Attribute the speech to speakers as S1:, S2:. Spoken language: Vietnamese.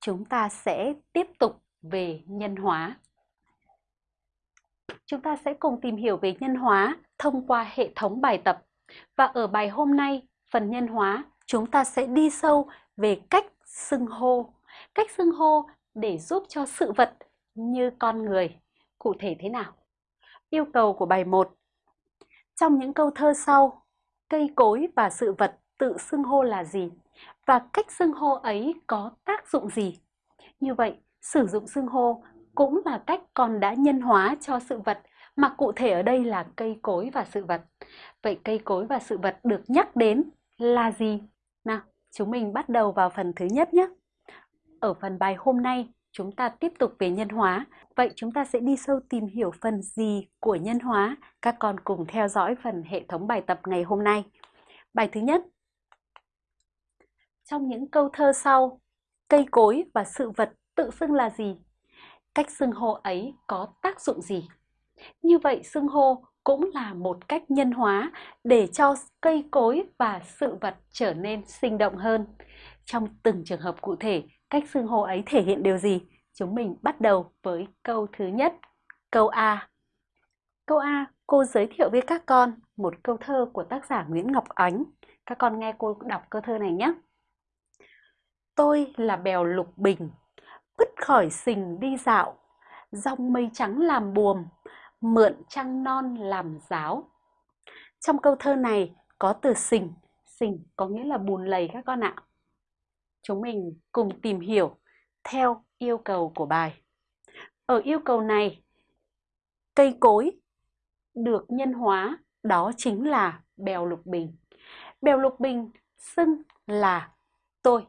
S1: chúng ta sẽ tiếp tục về nhân hóa. Chúng ta sẽ cùng tìm hiểu về nhân hóa thông qua hệ thống bài tập. Và ở bài hôm nay, phần nhân hóa, chúng ta sẽ đi sâu về cách xưng hô. Cách xưng hô để giúp cho sự vật như con người. Cụ thể thế nào? Yêu cầu của bài 1. Trong những câu thơ sau, cây cối và sự vật tự xưng hô là gì? Và cách xưng hô ấy có tác dụng gì? Như vậy, sử dụng xưng hô cũng là cách con đã nhân hóa cho sự vật mà cụ thể ở đây là cây cối và sự vật. Vậy cây cối và sự vật được nhắc đến là gì? Nào, chúng mình bắt đầu vào phần thứ nhất nhé. Ở phần bài hôm nay, chúng ta tiếp tục về nhân hóa. Vậy chúng ta sẽ đi sâu tìm hiểu phần gì của nhân hóa? Các con cùng theo dõi phần hệ thống bài tập ngày hôm nay. Bài thứ nhất. Trong những câu thơ sau, cây cối và sự vật tự xưng là gì? Cách xưng hô ấy có tác dụng gì? Như vậy xưng hô cũng là một cách nhân hóa để cho cây cối và sự vật trở nên sinh động hơn. Trong từng trường hợp cụ thể, cách xưng hô ấy thể hiện điều gì? Chúng mình bắt đầu với câu thứ nhất, câu A. Câu A, cô giới thiệu với các con một câu thơ của tác giả Nguyễn Ngọc Ánh. Các con nghe cô đọc câu thơ này nhé. Tôi là bèo lục bình, bứt khỏi sình đi dạo, dòng mây trắng làm buồm, mượn trăng non làm giáo. Trong câu thơ này có từ sình, sình có nghĩa là bùn lầy các con ạ. Chúng mình cùng tìm hiểu theo yêu cầu của bài. Ở yêu cầu này, cây cối được nhân hóa đó chính là bèo lục bình. Bèo lục bình xưng là tôi.